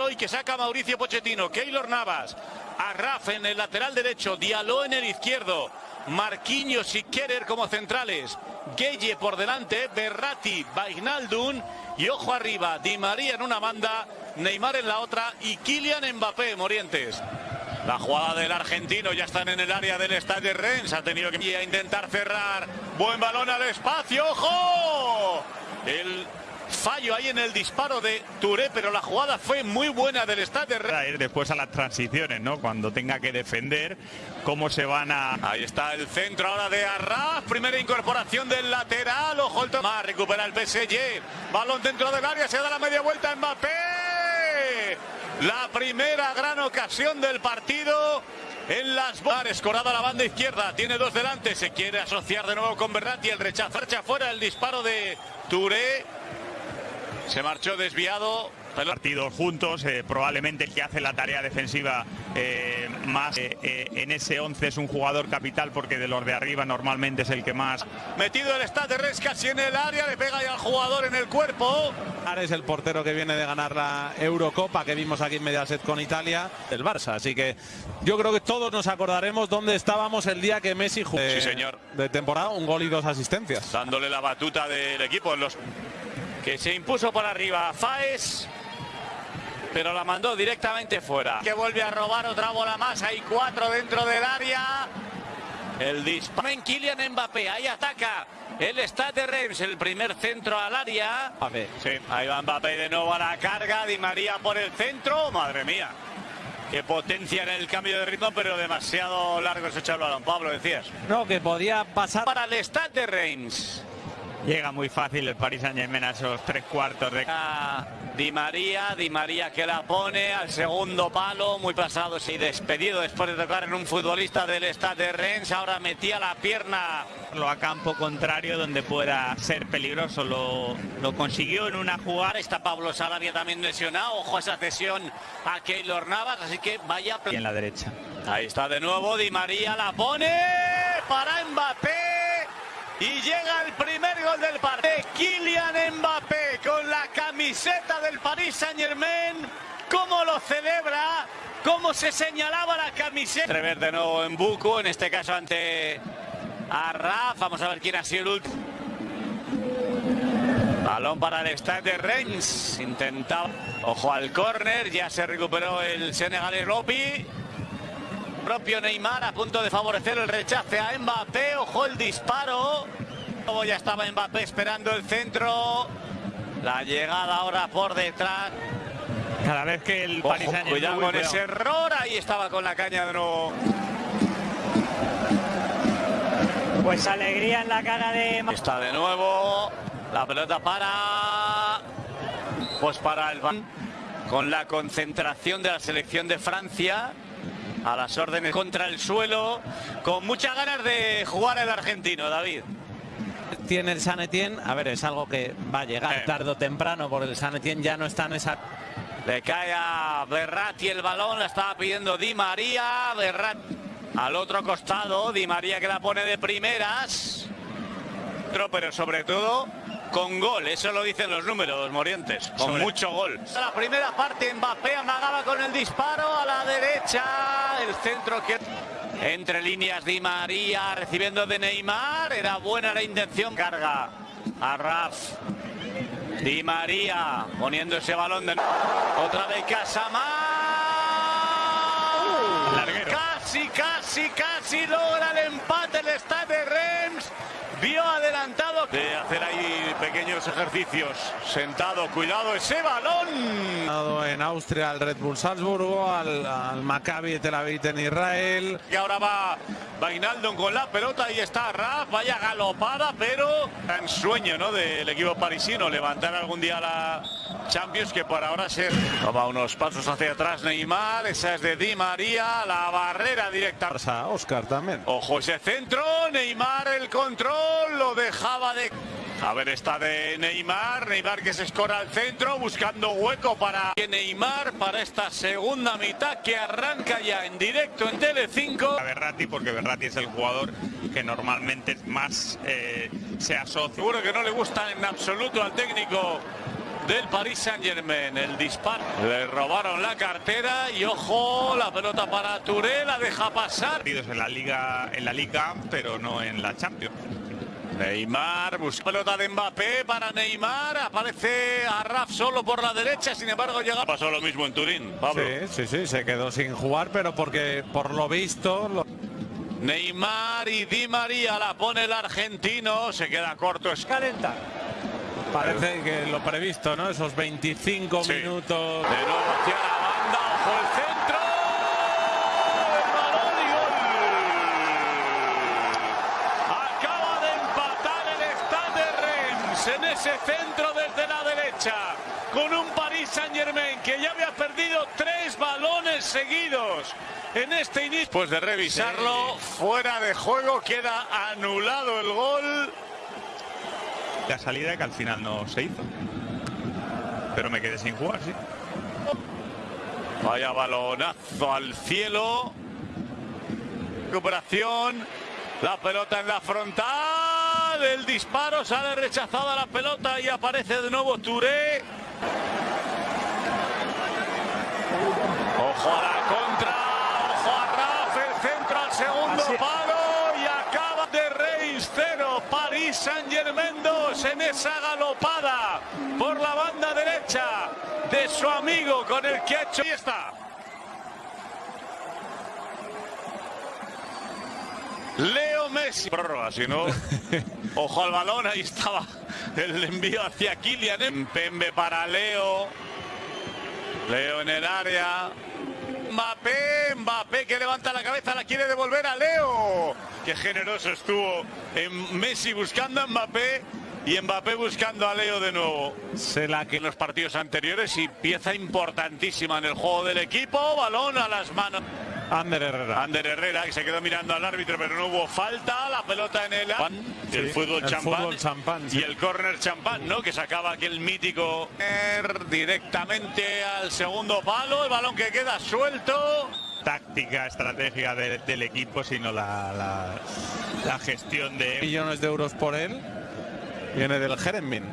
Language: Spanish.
Hoy que saca Mauricio Pochettino, Keylor Navas, Arraf en el lateral derecho, Diallo en el izquierdo, Marquinhos y Kerer como centrales, Gueye por delante, Berratti, Bainaldun y ojo arriba, Di María en una banda, Neymar en la otra y Kylian Mbappé, Morientes. La jugada del argentino ya están en el área del estadio Rennes. Ha tenido que intentar cerrar. Buen balón al espacio. ¡Ojo! El fallo ahí en el disparo de Touré, pero la jugada fue muy buena del Rennes. ir después a las transiciones, ¿no? Cuando tenga que defender, cómo se van a... Ahí está el centro ahora de Arras. Primera incorporación del lateral. Ojo el tomar. Recupera el PSG. Balón dentro del área. Se da la media vuelta Mbappé. La primera gran ocasión del partido en las bares. Corada a la banda izquierda. Tiene dos delante. Se quiere asociar de nuevo con Berratti. El rechazo. Echa fuera el disparo de Touré. Se marchó desviado. Partidos juntos, eh, probablemente el que hace la tarea defensiva eh, más eh, en ese 11 es un jugador capital porque de los de arriba normalmente es el que más. Metido el de Res casi en el área, le pega ya al jugador en el cuerpo. Es el portero que viene de ganar la Eurocopa que vimos aquí en Mediaset con Italia, el Barça. Así que yo creo que todos nos acordaremos dónde estábamos el día que Messi jugó sí, señor. de temporada, un gol y dos asistencias. Dándole la batuta del equipo en los que se impuso por arriba Faes pero la mandó directamente fuera. Que vuelve a robar otra bola más, hay cuatro dentro del área. El disparo en Kylian Mbappé, ahí ataca el Stade Reims, el primer centro al área. Sí, ahí va Mbappé de nuevo a la carga, Di María por el centro, madre mía. Qué potencia en el cambio de ritmo, pero demasiado largo ese balón. Pablo, decías. No, que podía pasar. Para el Stade Reims. Llega muy fácil el Paris Saint Germain a esos tres cuartos de... Di María, Di María que la pone al segundo palo, muy pasado y despedido después de tocar en un futbolista del Stade de Rennes, ahora metía la pierna lo a campo contrario donde pueda ser peligroso, lo, lo consiguió en una jugada. Está Pablo Sarabia también lesionado, ojo a esa cesión a Keylor Navas, así que vaya... Y en la derecha. Ahí está de nuevo, Di María la pone para Mbappé. Y llega el primer gol del partido. Kylian Mbappé con la camiseta del Paris Saint Germain. ¿Cómo lo celebra? ¿Cómo se señalaba la camiseta? Rever de nuevo en Buco, en este caso ante Arraf. Vamos a ver quién ha sido el último. Balón para el Stade de Reims. Intentaba. Ojo al córner. Ya se recuperó el senegalés Ropi propio Neymar a punto de favorecer el rechace a Mbappé. Ojo el disparo. Ya estaba Mbappé esperando el centro. La llegada ahora por detrás. Cada vez que el Paris Cuidado con ese error. Ahí estaba con la caña de nuevo. Pues alegría en la cara de... Está de nuevo. La pelota para... Pues para el... Con la concentración de la selección de Francia a las órdenes contra el suelo, con muchas ganas de jugar el argentino, David. Tiene el San Etienne, a ver, es algo que va a llegar eh. tarde o temprano, porque el San Etienne ya no está en esa... Le cae a Berratti el balón, la estaba pidiendo Di María, Berratti al otro costado, Di María que la pone de primeras, pero sobre todo con gol, eso lo dicen los números, Morientes, con mucho gol. La primera parte, Mbappé amagaba con el disparo a la derecha, el centro que... Entre líneas Di María recibiendo de Neymar, era buena la intención, carga a Raf. Di María poniendo ese balón de... Otra vez Casamar. Casi, casi, casi logra el empate el Stade de Reims. Vio adelantado. De hacer ahí pequeños ejercicios. Sentado cuidado ese balón. En Austria al Red Bull Salzburgo al, al Maccabi Tel Aviv en Israel. Y ahora va Vainaldon con la pelota. Y está Raf vaya galopada pero en sueño ¿no? del equipo parisino levantar algún día la Champions que por ahora se toma unos pasos hacia atrás Neymar esa es de Di María la barrera directa Oscar también ojo ese centro Neymar el control lo dejaba de... A ver, está de Neymar, Neymar que se escora al centro, buscando hueco para Neymar para esta segunda mitad que arranca ya en directo en Tele5. A Berratti, porque Berratti es el jugador que normalmente más eh, se asocia. Seguro que no le gusta en absoluto al técnico del Paris Saint Germain. El disparo. Le robaron la cartera y ojo, la pelota para Touré, la deja pasar. Partidos en la liga, en la liga, pero no en la Champions. Neymar busca pelota de Mbappé para Neymar. Aparece a Raf solo por la derecha. Sin embargo, llega. Pasó lo mismo en Turín, Pablo. Sí, sí, sí, se quedó sin jugar, pero porque por lo visto. lo- Neymar y Di María la pone el argentino. Se queda corto. Es Calenta. Parece que lo previsto, ¿no? Esos 25 Sí. minutos. De nuevo hacia la banda, ojo el centro. El balón y gol. Acaba de empatar el Stade de Reims en ese centro desde la derecha. Con un Paris Saint Germain que ya había perdido tres balones seguidos en este inicio. Pues de revisarlo, fuera de juego, queda anulado el gol. La salida que al final no se hizo. Pero me quedé sin jugar, sí. Vaya balonazo al cielo. Recuperación. La pelota en la frontal. El disparo sale rechazada la pelota y aparece de nuevo Touré. Ojo a la. París Saint Germain 2 en esa galopada por la banda derecha de su amigo con el que ha hecho. Ahí está. Leo Messi. Prórroga, si no. Ojo al balón, ahí estaba el envío hacia Kylian. Pembe para Leo. Leo en el área. Mbappé, la cabeza, la quiere devolver a Leo. Qué generoso estuvo en Messi buscando a Mbappé y Mbappé buscando a Leo de nuevo. Se la que En los partidos anteriores y pieza importantísima en el juego del equipo, balón a las manos. Ander Herrera. Ander Herrera que se quedó mirando al árbitro pero no hubo falta, la pelota en el el fútbol el champán fútbol champán, sí. y el córner champán, ¿no? Que sacaba aquel mítico directamente al segundo palo, el balón que queda suelto. Táctica, estrategia de- del equipo, sino la, la- la gestión de millones de euros por él. Viene del Jeremín.